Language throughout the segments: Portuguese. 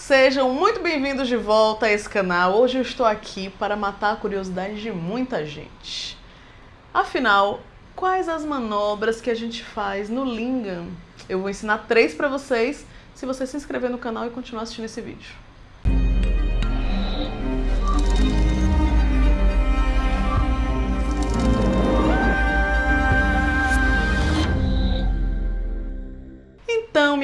Sejam muito bem-vindos de volta a esse canal. Hoje eu estou aqui para matar a curiosidade de muita gente. Afinal, quais as manobras que a gente faz no Lingam? Eu vou ensinar três para vocês se você se inscrever no canal e continuar assistindo esse vídeo.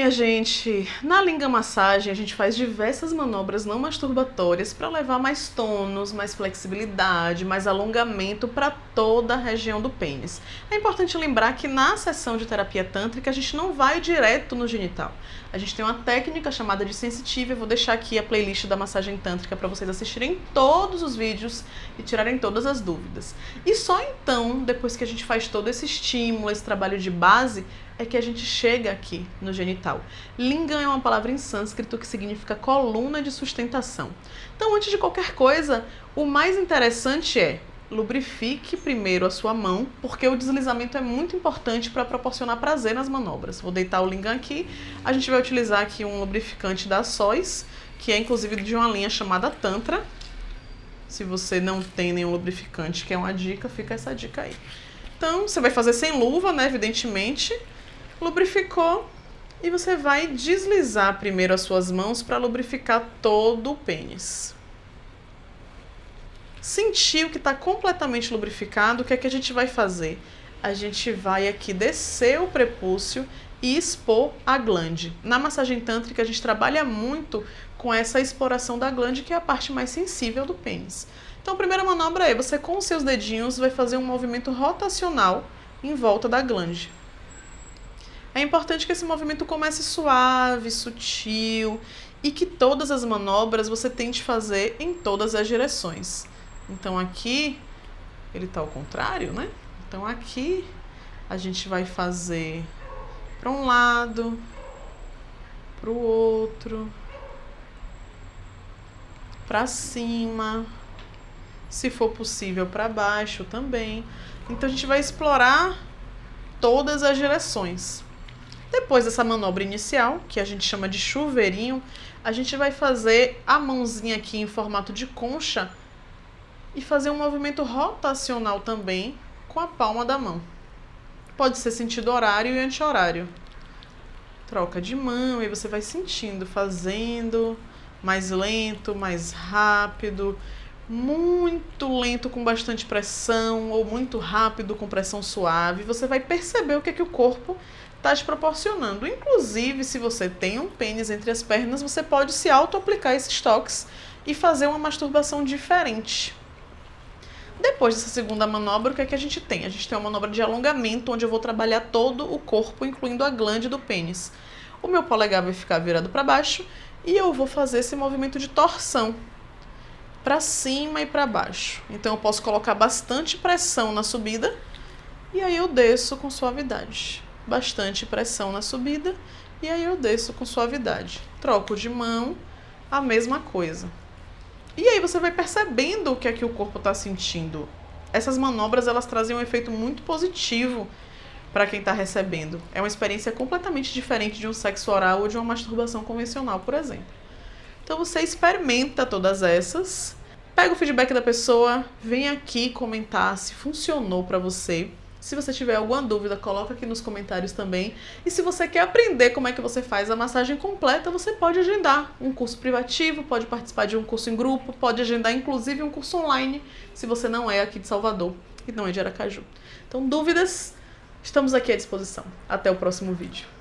Minha gente, na linga massagem a gente faz diversas manobras não masturbatórias para levar mais tônus, mais flexibilidade, mais alongamento para toda a região do pênis. É importante lembrar que na sessão de terapia tântrica a gente não vai direto no genital. A gente tem uma técnica chamada de sensitiva, eu vou deixar aqui a playlist da massagem tântrica para vocês assistirem todos os vídeos e tirarem todas as dúvidas. E só então, depois que a gente faz todo esse estímulo, esse trabalho de base, é que a gente chega aqui no genital. Lingam é uma palavra em sânscrito que significa coluna de sustentação. Então, antes de qualquer coisa, o mais interessante é lubrifique primeiro a sua mão, porque o deslizamento é muito importante para proporcionar prazer nas manobras. Vou deitar o lingam aqui, a gente vai utilizar aqui um lubrificante da Sóis, que é inclusive de uma linha chamada Tantra. Se você não tem nenhum lubrificante, que é uma dica, fica essa dica aí. Então, você vai fazer sem luva, né, evidentemente, lubrificou e você vai deslizar primeiro as suas mãos para lubrificar todo o pênis. Sentiu que está completamente lubrificado, o que é que a gente vai fazer? A gente vai aqui descer o prepúcio e expor a glande. Na massagem tântrica a gente trabalha muito com essa exploração da glande, que é a parte mais sensível do pênis. Então a primeira manobra é, você com os seus dedinhos vai fazer um movimento rotacional em volta da glande. É importante que esse movimento comece suave, sutil e que todas as manobras você tente fazer em todas as direções. Então aqui ele está ao contrário, né? Então aqui a gente vai fazer para um lado, para o outro, para cima, se for possível para baixo também. Então a gente vai explorar todas as direções. Depois dessa manobra inicial, que a gente chama de chuveirinho, a gente vai fazer a mãozinha aqui em formato de concha e fazer um movimento rotacional também com a palma da mão. Pode ser sentido horário e anti-horário. Troca de mão e você vai sentindo, fazendo mais lento, mais rápido, muito lento com bastante pressão ou muito rápido com pressão suave. Você vai perceber o que é que o corpo está te proporcionando. Inclusive, se você tem um pênis entre as pernas, você pode se auto-aplicar esses toques e fazer uma masturbação diferente. Depois dessa segunda manobra, o que é que a gente tem? A gente tem uma manobra de alongamento, onde eu vou trabalhar todo o corpo, incluindo a glande do pênis. O meu polegar vai ficar virado para baixo e eu vou fazer esse movimento de torção para cima e para baixo. Então eu posso colocar bastante pressão na subida e aí eu desço com suavidade bastante pressão na subida e aí eu desço com suavidade. Troco de mão, a mesma coisa. E aí você vai percebendo o que é que o corpo está sentindo. Essas manobras elas trazem um efeito muito positivo para quem está recebendo. É uma experiência completamente diferente de um sexo oral ou de uma masturbação convencional, por exemplo. Então você experimenta todas essas, pega o feedback da pessoa, vem aqui comentar se funcionou para você. Se você tiver alguma dúvida, coloca aqui nos comentários também. E se você quer aprender como é que você faz a massagem completa, você pode agendar um curso privativo, pode participar de um curso em grupo, pode agendar inclusive um curso online, se você não é aqui de Salvador e não é de Aracaju. Então, dúvidas, estamos aqui à disposição. Até o próximo vídeo.